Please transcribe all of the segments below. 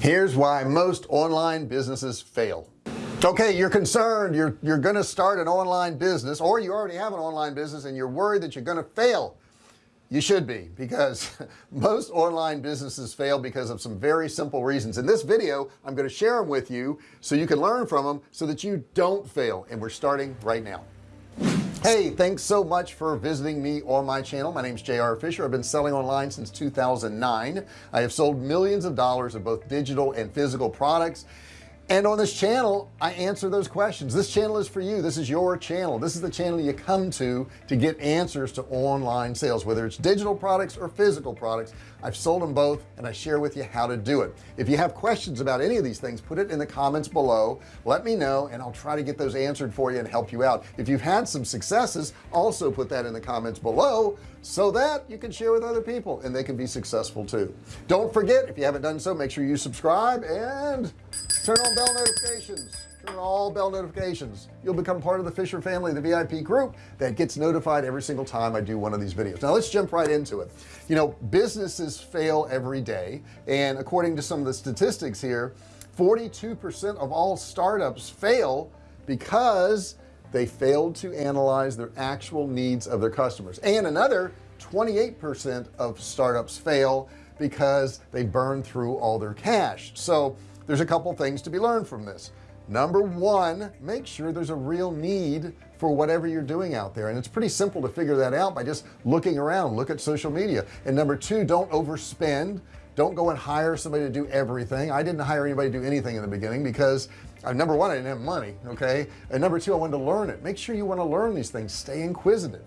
here's why most online businesses fail. Okay you're concerned. You're you're gonna start an online business or you already have an online business and you're worried that you're gonna fail. You should be because most online businesses fail because of some very simple reasons. In this video I'm going to share them with you so you can learn from them so that you don't fail. And we're starting right now hey thanks so much for visiting me on my channel. My name is JR Fisher. I've been selling online since 2009 I have sold millions of dollars of both digital and physical products and on this channel I answer those questions. This channel is for you. This is your channel. This is the channel you come to to get answers to online sales whether it's digital products or physical products. I've sold them both and I share with you how to do it. If you have questions about any of these things put it in the comments below. Let me know and I'll try to get those answered for you and help you out. If you've had some successes also put that in the comments below so that you can share with other people and they can be successful too. Don't forget if you haven't done so make sure you subscribe and turn on bell notifications. Turn on all bell notifications. You'll become part of the Fisher family the VIP group that gets notified every single time I do one of these videos. Now let's jump right into it. You know businesses fail every day and according to some of the statistics here 42% of all startups fail because they failed to analyze their actual needs of their customers. And another 28% of startups fail because they burn through all their cash. So there's a couple things to be learned from this. Number one make sure there's a real need for whatever you're doing out there. And it's pretty simple to figure that out by just looking around. Look at social media. And number two don't overspend. Don't go and hire somebody to do everything. I didn't hire anybody to do anything in the beginning because uh, number one I didn't have money okay? And number two I wanted to learn it. Make sure you want to learn these things. Stay inquisitive.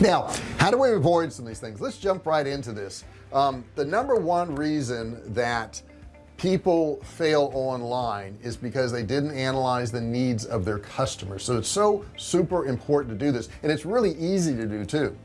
Now how do we avoid some of these things? Let's jump right into this. Um, the number one reason that people fail online is because they didn't analyze the needs of their customers. So it's so super important to do this and it's really easy to do too.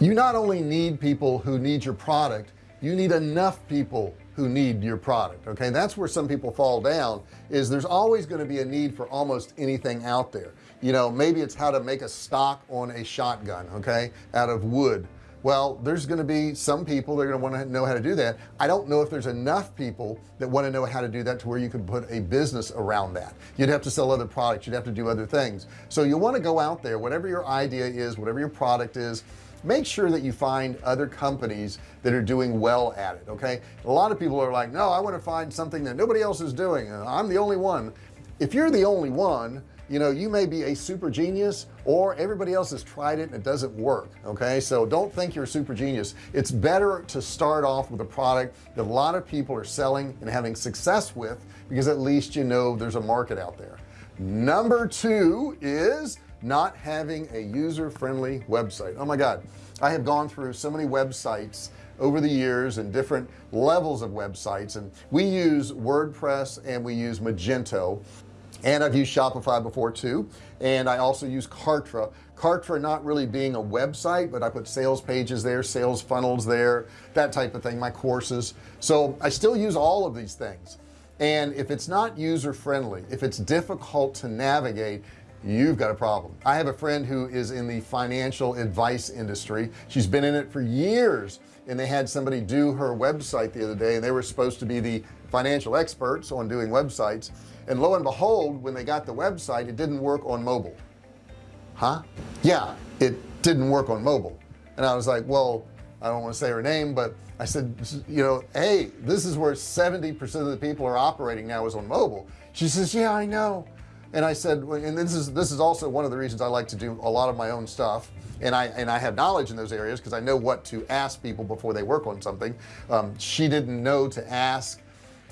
You not only need people who need your product you need enough people who need your product okay? That's where some people fall down is there's always going to be a need for almost anything out there. You know maybe it's how to make a stock on a shotgun okay out of wood. Well there's going to be some people that are going to want to know how to do that. I don't know if there's enough people that want to know how to do that to where you could put a business around that. You'd have to sell other products you'd have to do other things. So you want to go out there whatever your idea is whatever your product is make sure that you find other companies that are doing well at it okay? A lot of people are like no I want to find something that nobody else is doing I'm the only one. If you're the only one you know you may be a super genius or everybody else has tried it and it doesn't work okay? So don't think you're a super genius. It's better to start off with a product that a lot of people are selling and having success with because at least you know there's a market out there. Number two is not having a user-friendly website. Oh my god. I have gone through so many websites over the years and different levels of websites and we use WordPress and we use Magento and I've used Shopify before too and I also use Kartra. Kartra not really being a website but I put sales pages there sales funnels there that type of thing my courses. So I still use all of these things. And if it's not user friendly if it's difficult to navigate you've got a problem. I have a friend who is in the financial advice industry. She's been in it for years and they had somebody do her website the other day and they were supposed to be the financial experts on doing websites. And lo and behold when they got the website it didn't work on mobile. Huh? Yeah it didn't work on mobile. And I was like well I don't want to say her name but I said you know hey this is where 70% of the people are operating now is on mobile. She says yeah I know and I said and this is this is also one of the reasons I like to do a lot of my own stuff. And I and I have knowledge in those areas because I know what to ask people before they work on something. Um, she didn't know to ask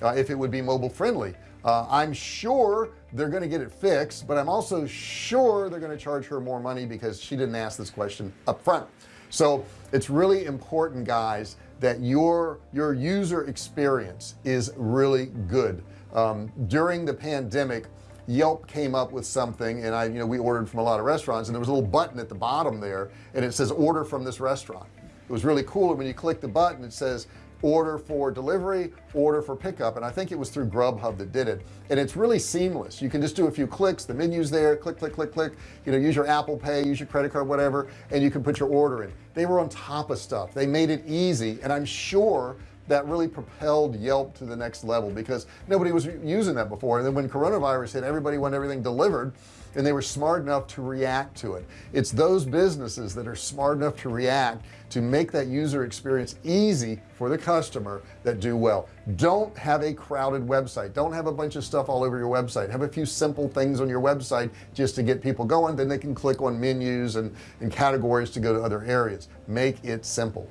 uh, if it would be mobile friendly. Uh, I'm sure they're going to get it fixed but I'm also sure they're going to charge her more money because she didn't ask this question up front so it's really important guys that your your user experience is really good. Um, during the pandemic Yelp came up with something and I you know we ordered from a lot of restaurants and there was a little button at the bottom there and it says order from this restaurant. It was really cool and when you click the button it says order for delivery order for pickup and I think it was through Grubhub that did it. And it's really seamless. You can just do a few clicks the menus there click click click click you know use your Apple Pay use your credit card whatever and you can put your order in. They were on top of stuff. They made it easy and I'm sure that really propelled Yelp to the next level because nobody was using that before. And then when coronavirus hit everybody wanted everything delivered and they were smart enough to react to it. It's those businesses that are smart enough to react to make that user experience easy for the customer that do well. Don't have a crowded website. Don't have a bunch of stuff all over your website. Have a few simple things on your website just to get people going. Then they can click on menus and, and categories to go to other areas. Make it simple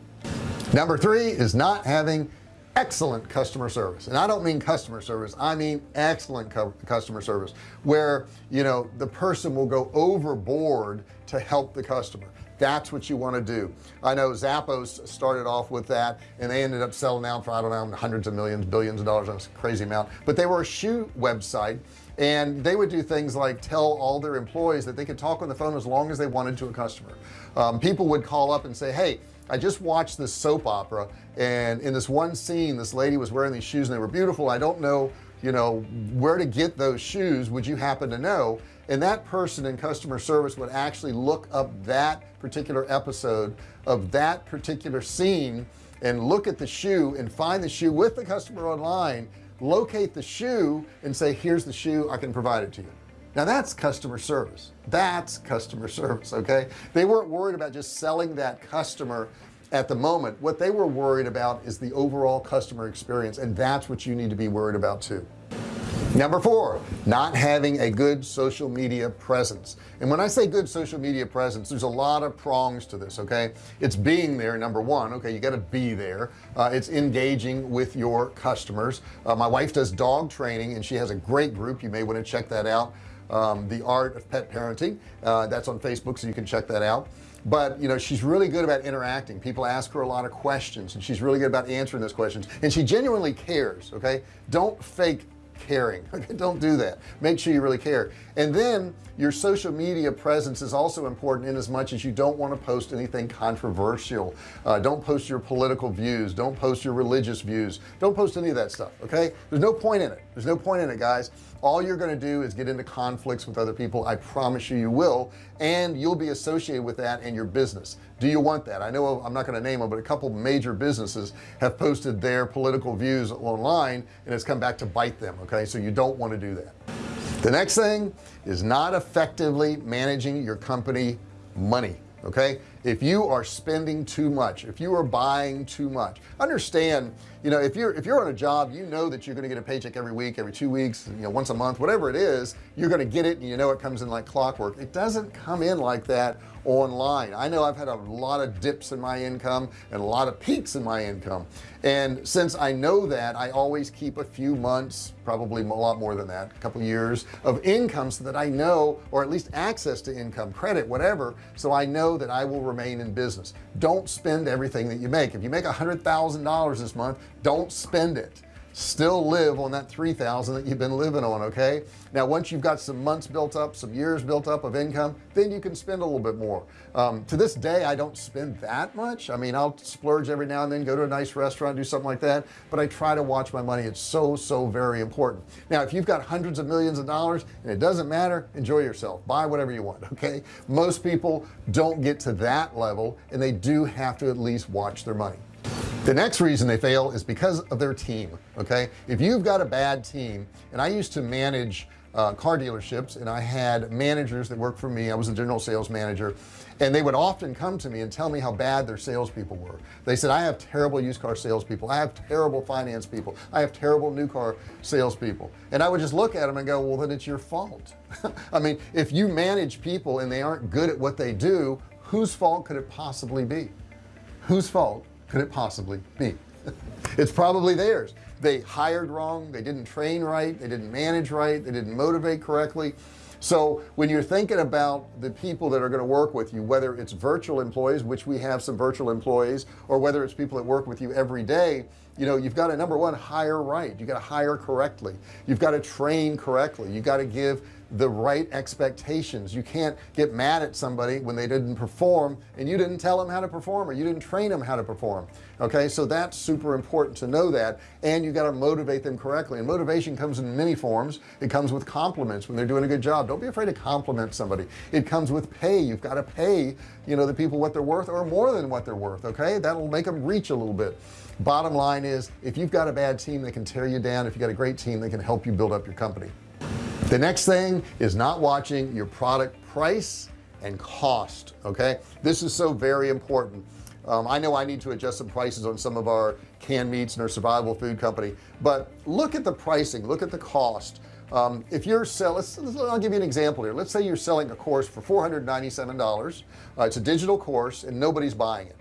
number three is not having excellent customer service. And I don't mean customer service I mean excellent customer service where you know the person will go overboard to help the customer. That's what you want to do. I know Zappos started off with that and they ended up selling out for I don't know hundreds of millions billions of dollars that's a crazy amount. But they were a shoe website and they would do things like tell all their employees that they could talk on the phone as long as they wanted to a customer. Um, people would call up and say hey I just watched this soap opera and in this one scene this lady was wearing these shoes and they were beautiful. I don't know you know where to get those shoes would you happen to know? And that person in customer service would actually look up that particular episode of that particular scene and look at the shoe and find the shoe with the customer online locate the shoe and say here's the shoe I can provide it to you now that's customer service. That's customer service okay? They weren't worried about just selling that customer at the moment. What they were worried about is the overall customer experience and that's what you need to be worried about too. Number four not having a good social media presence. And when I say good social media presence there's a lot of prongs to this okay? It's being there number one. Okay you got to be there. Uh, it's engaging with your customers. Uh, my wife does dog training and she has a great group. You may want to check that out um, the art of pet parenting. Uh, that's on Facebook so you can check that out. But you know she's really good about interacting. People ask her a lot of questions and she's really good about answering those questions. And she genuinely cares okay? Don't fake caring okay? Don't do that. Make sure you really care. And then your social media presence is also important in as much as you don't want to post anything controversial. Uh, don't post your political views. Don't post your religious views. Don't post any of that stuff okay? There's no point in it. There's no point in it guys all you're going to do is get into conflicts with other people. I promise you you will. And you'll be associated with that in your business. Do you want that? I know I'm not going to name them but a couple major businesses have posted their political views online and it's come back to bite them okay? So you don't want to do that. The next thing is not effectively managing your company money okay? If you are spending too much if you are buying too much understand you know if you're if you're on a job you know that you're to get a paycheck every week every two weeks you know once a month whatever it is you're going to get it and you know it comes in like clockwork. It doesn't come in like that online. I know I've had a lot of dips in my income and a lot of peaks in my income. And since I know that I always keep a few months probably a lot more than that a couple years of income so that I know or at least access to income credit whatever so I know that I will remain in business. Don't spend everything that you make. If you make a hundred thousand dollars this month don't spend it. Still live on that 3,000 that you've been living on okay? Now once you've got some months built up some years built up of income then you can spend a little bit more. Um, to this day I don't spend that much. I mean I'll splurge every now and then go to a nice restaurant do something like that but I try to watch my money. It's so so very important. Now if you've got hundreds of millions of dollars and it doesn't matter enjoy yourself. Buy whatever you want okay? Most people don't get to that level and they do have to at least watch their money the next reason they fail is because of their team okay? If you've got a bad team and I used to manage uh, car dealerships and I had managers that worked for me. I was a general sales manager and they would often come to me and tell me how bad their salespeople were. They said I have terrible used car salespeople. I have terrible finance people. I have terrible new car salespeople. And I would just look at them and go well then it's your fault. I mean if you manage people and they aren't good at what they do whose fault could it possibly be? Whose fault could it possibly be? It's probably theirs. They hired wrong. They didn't train right. They didn't manage right. They didn't motivate correctly so when you're thinking about the people that are going to work with you whether it's virtual employees which we have some virtual employees or whether it's people that work with you every day you know you've got to number one hire right. You got to hire correctly. You've got to train correctly. You got to give the right expectations. You can't get mad at somebody when they didn't perform and you didn't tell them how to perform or you didn't train them how to perform okay? So that's super important to know that and you got to motivate them correctly. And motivation comes in many forms. It comes with compliments when they're doing a good job. Don't be afraid to compliment somebody. It comes with pay. You've got to pay you know the people what they're worth or more than what they're worth okay? That'll make them reach a little bit. Bottom line is if you've got a bad team that can tear you down if you got a great team that can help you build up your company. The next thing is not watching your product price and cost okay? This is so very important. Um, I know I need to adjust some prices on some of our canned meats and our survival food company but look at the pricing look at the cost um, if you're selling I'll give you an example here. Let's say you're selling a course for $497 uh, it's a digital course and nobody's buying it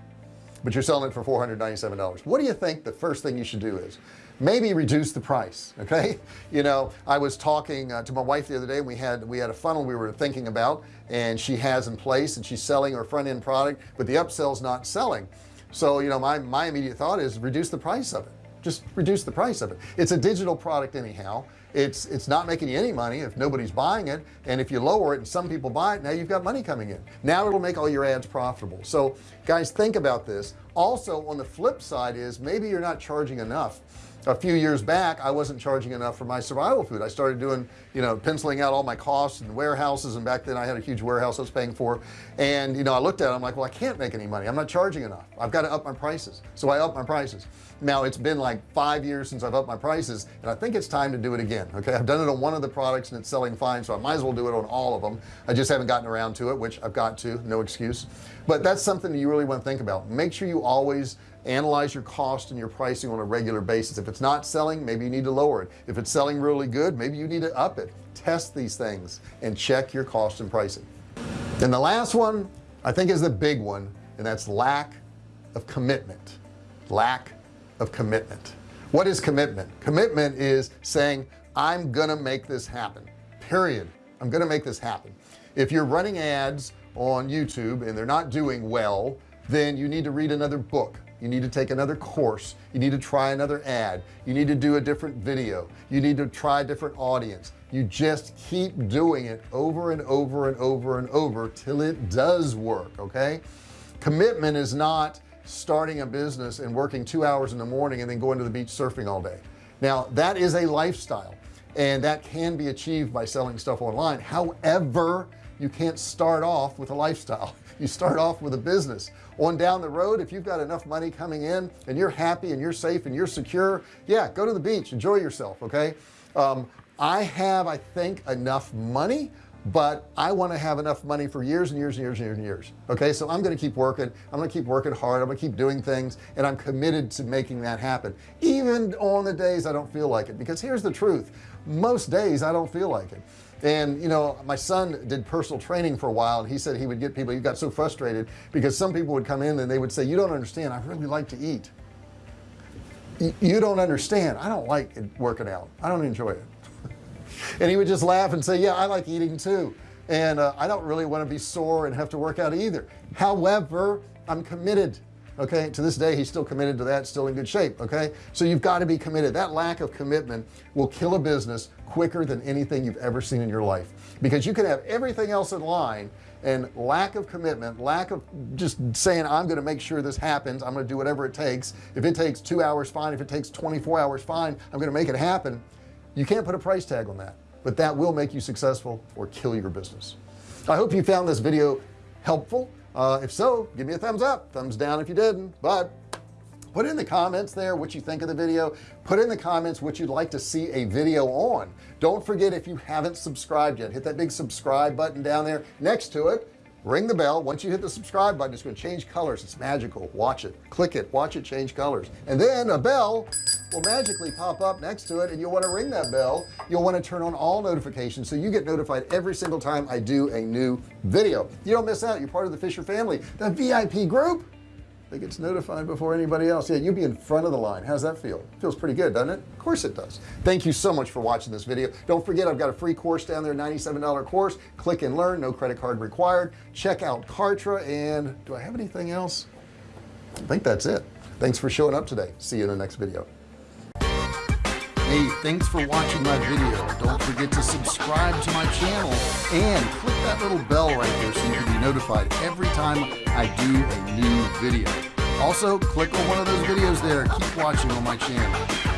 but you're selling it for $497 what do you think the first thing you should do is? Maybe reduce the price okay? You know I was talking uh, to my wife the other day we had we had a funnel we were thinking about and she has in place and she's selling her front-end product but the upsell's not selling. So you know my my immediate thought is reduce the price of it. Just reduce the price of it. It's a digital product anyhow it's it's not making you any money if nobody's buying it. And if you lower it and some people buy it now you've got money coming in. Now it'll make all your ads profitable. So guys think about this. Also on the flip side is maybe you're not charging enough a few years back I wasn't charging enough for my survival food. I started doing you know penciling out all my costs and warehouses and back then I had a huge warehouse I was paying for. And you know I looked at it I'm like well I can't make any money. I'm not charging enough. I've got to up my prices. So I up my prices. Now it's been like five years since I've upped my prices and I think it's time to do it again okay? I've done it on one of the products and it's selling fine so I might as well do it on all of them I just haven't gotten around to it which I've got to no excuse. But that's something you really want to think about. Make sure you always analyze your cost and your pricing on a regular basis. If it's not selling maybe you need to lower it. If it's selling really good maybe you need to up it. Test these things and check your cost and pricing. And the last one I think is the big one and that's lack of commitment. Lack of commitment. What is commitment? Commitment is saying I'm gonna make this happen. Period. I'm gonna make this happen. If you're running ads on YouTube and they're not doing well then you need to read another book you need to take another course. You need to try another ad. You need to do a different video. You need to try a different audience. You just keep doing it over and over and over and over till it does work okay? Commitment is not starting a business and working two hours in the morning and then going to the beach surfing all day. Now that is a lifestyle and that can be achieved by selling stuff online. However you can't start off with a lifestyle. You start off with a business on down the road if you've got enough money coming in and you're happy and you're safe and you're secure yeah go to the beach. Enjoy yourself okay? Um, I have I think enough money but I want to have enough money for years and years and years and years and years okay? So I'm to keep working. I'm to keep working hard. I'm to keep doing things and I'm committed to making that happen even on the days I don't feel like it. Because here's the truth. Most days I don't feel like it and you know my son did personal training for a while and he said he would get people he got so frustrated because some people would come in and they would say you don't understand I really like to eat. You don't understand I don't like working out I don't enjoy it. And he would just laugh and say yeah I like eating too. And uh, I don't really want to be sore and have to work out either. However I'm committed okay? To this day he's still committed to that still in good shape okay? So you've got to be committed. That lack of commitment will kill a business quicker than anything you've ever seen in your life. Because you can have everything else in line and lack of commitment lack of just saying I'm going to make sure this happens. I'm going to do whatever it takes. If it takes two hours fine. If it takes 24 hours fine. I'm going to make it happen. You can't put a price tag on that but that will make you successful or kill your business. I hope you found this video helpful uh, if so give me a thumbs up. Thumbs down if you didn't. But put in the comments there what you think of the video. Put in the comments what you'd like to see a video on. Don't forget if you haven't subscribed yet hit that big subscribe button down there next to it ring the bell. Once you hit the subscribe button it's going to change colors. It's magical. Watch it. Click it. Watch it change colors. And then a bell will magically pop up next to it and you'll want to ring that bell. You'll want to turn on all notifications so you get notified every single time I do a new video. You don't miss out you're part of the Fisher family the VIP group that gets notified before anybody else. Yeah you'll be in front of the line. How's that feel? Feels pretty good doesn't it? Of course it does. Thank you so much for watching this video. Don't forget I've got a free course down there $97 course. Click and learn no credit card required. Check out Kartra and do I have anything else? I think that's it. Thanks for showing up today. See you in the next video. Hey thanks for watching my video. Don't forget to subscribe to my channel and click that little bell right there so you can be notified every time I do a new video also click on one of those videos there. Keep watching on my channel